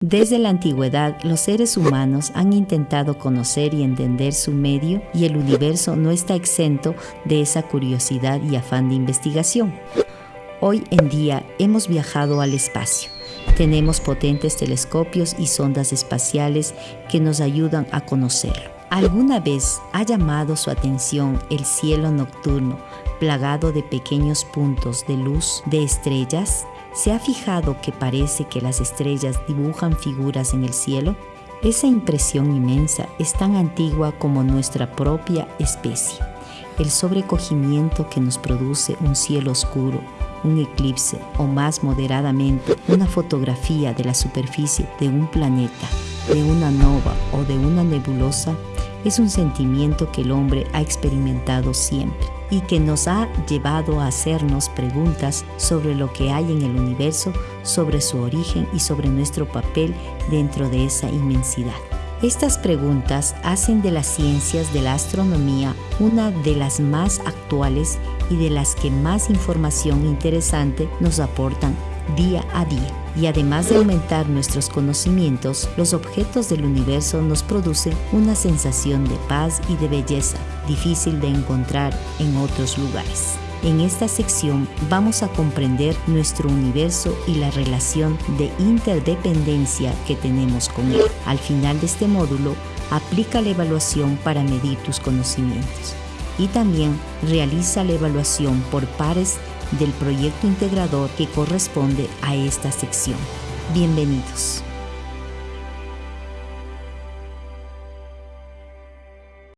Desde la antigüedad, los seres humanos han intentado conocer y entender su medio y el universo no está exento de esa curiosidad y afán de investigación. Hoy en día hemos viajado al espacio. Tenemos potentes telescopios y sondas espaciales que nos ayudan a conocerlo. ¿Alguna vez ha llamado su atención el cielo nocturno plagado de pequeños puntos de luz de estrellas? ¿Se ha fijado que parece que las estrellas dibujan figuras en el cielo? Esa impresión inmensa es tan antigua como nuestra propia especie. El sobrecogimiento que nos produce un cielo oscuro, un eclipse o más moderadamente una fotografía de la superficie de un planeta, de una nova o de una nebulosa es un sentimiento que el hombre ha experimentado siempre y que nos ha llevado a hacernos preguntas sobre lo que hay en el universo, sobre su origen y sobre nuestro papel dentro de esa inmensidad. Estas preguntas hacen de las ciencias de la astronomía una de las más actuales y de las que más información interesante nos aportan día a día. Y además de aumentar nuestros conocimientos, los objetos del universo nos producen una sensación de paz y de belleza, difícil de encontrar en otros lugares. En esta sección vamos a comprender nuestro universo y la relación de interdependencia que tenemos con él. Al final de este módulo, aplica la evaluación para medir tus conocimientos y también realiza la evaluación por pares del proyecto integrador que corresponde a esta sección. Bienvenidos.